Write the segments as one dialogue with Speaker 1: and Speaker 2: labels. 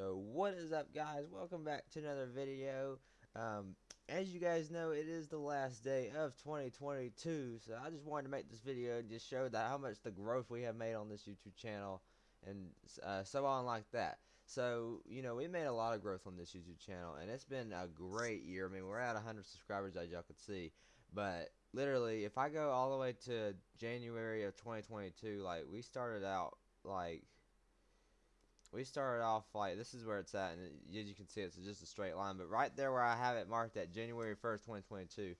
Speaker 1: Yo, what is up guys? Welcome back to another video. Um, as you guys know, it is the last day of 2022, so I just wanted to make this video and just show that how much the growth we have made on this YouTube channel and uh, so on like that. So, you know, we made a lot of growth on this YouTube channel and it's been a great year. I mean, we're at 100 subscribers as y'all can see, but literally, if I go all the way to January of 2022, like, we started out, like, we started off like this is where it's at and as you can see it's just a straight line but right there where I have it marked at January 1st 2022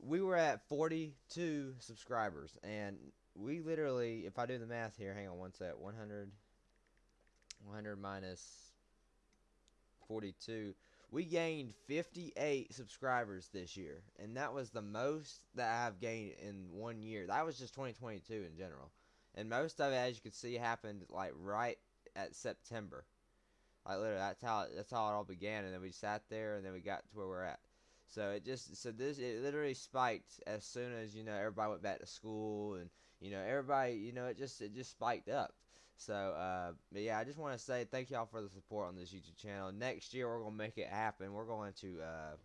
Speaker 1: we were at 42 subscribers and we literally if I do the math here hang on one sec 100 100 minus 42 we gained 58 subscribers this year and that was the most that I've gained in one year. That was just 2022 in general and most of it as you can see happened like right at September. Like literally, that's how that's how it all began, and then we sat there, and then we got to where we're at. So it just so this it literally spiked as soon as you know everybody went back to school, and you know everybody you know it just it just spiked up. So uh, but yeah, I just want to say thank y'all for the support on this YouTube channel. Next year we're gonna make it happen. We're going to uh,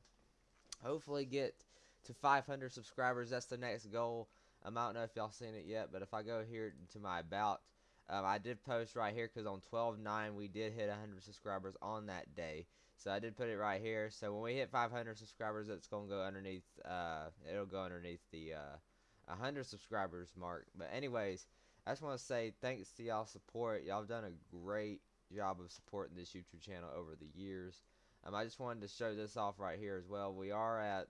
Speaker 1: hopefully get to 500 subscribers. That's the next goal. Um, I don't know if y'all seen it yet, but if I go here to my about um, I did post right here because on 12-9 we did hit 100 subscribers on that day. So I did put it right here. So when we hit 500 subscribers, it's going to go underneath, uh, it'll go underneath the uh, 100 subscribers mark. But anyways, I just want to say thanks to y'all support. Y'all have done a great job of supporting this YouTube channel over the years. Um, I just wanted to show this off right here as well. We are at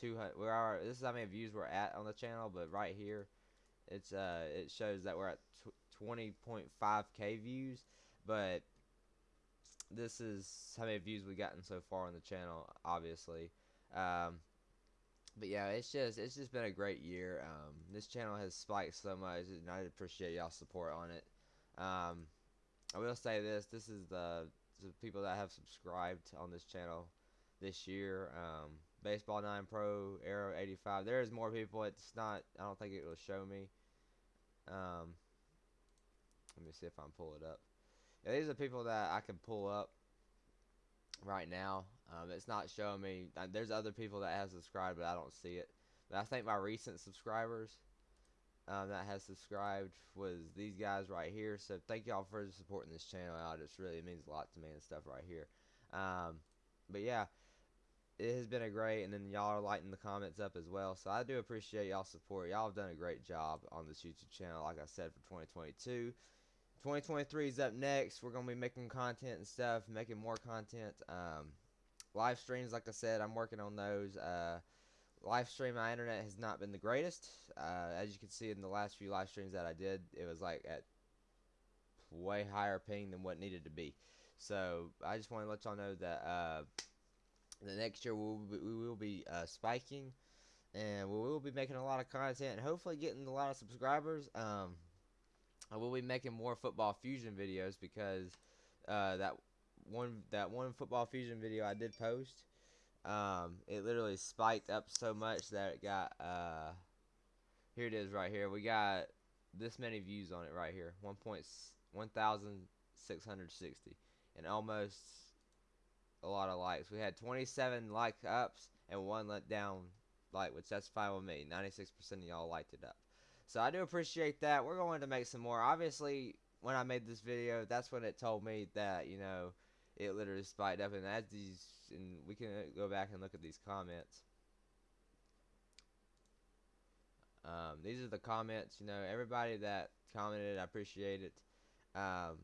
Speaker 1: 200, we are, this is how many views we're at on the channel, but right here, it's uh it shows that we're at 20.5k views but this is how many views we've gotten so far on the channel obviously. Um, but yeah it's just it's just been a great year. Um, this channel has spiked so much and I appreciate y'all support on it. Um, I will say this this is the, the people that have subscribed on this channel this year. Um, baseball 9 pro arrow 85 there's more people it's not I don't think it will show me um, let me see if I can pull it up. Yeah, these are people that I can pull up right now. Um, it's not showing me. Uh, there's other people that have subscribed, but I don't see it. But I think my recent subscribers um, that has subscribed was these guys right here. So thank y'all for supporting this channel out. It really means a lot to me and stuff right here. Um, but yeah, it has been a great, and then y'all are lighting the comments up as well. So I do appreciate y'all support. Y'all have done a great job on this YouTube channel, like I said, for 2022. 2023 is up next. We're gonna be making content and stuff, making more content. Um, live streams, like I said, I'm working on those. Uh, live stream, my internet has not been the greatest. Uh, as you can see in the last few live streams that I did, it was like at way higher ping than what needed to be. So I just want to let y'all know that. Uh, the next year we'll be, we will be uh, spiking and we will be making a lot of content and hopefully getting a lot of subscribers. Um, I will be making more football fusion videos because uh, that one that one football fusion video I did post um, it literally spiked up so much that it got uh, here it is right here. We got this many views on it right here. 1.1660 and almost a lot of likes. We had 27 like ups and one let down like, which that's fine with me. 96% of y'all liked it up. So I do appreciate that. We're going to make some more. Obviously, when I made this video, that's when it told me that, you know, it literally spiked up. And as these, and we can go back and look at these comments. Um, these are the comments, you know, everybody that commented, I appreciate it. Um,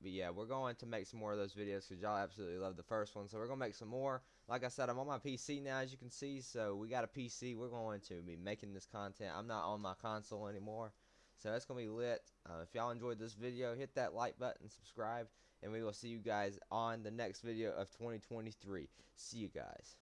Speaker 1: but yeah, we're going to make some more of those videos because y'all absolutely love the first one. So we're going to make some more. Like I said, I'm on my PC now, as you can see. So we got a PC. We're going to be making this content. I'm not on my console anymore. So that's going to be lit. Uh, if y'all enjoyed this video, hit that like button, subscribe, and we will see you guys on the next video of 2023. See you guys.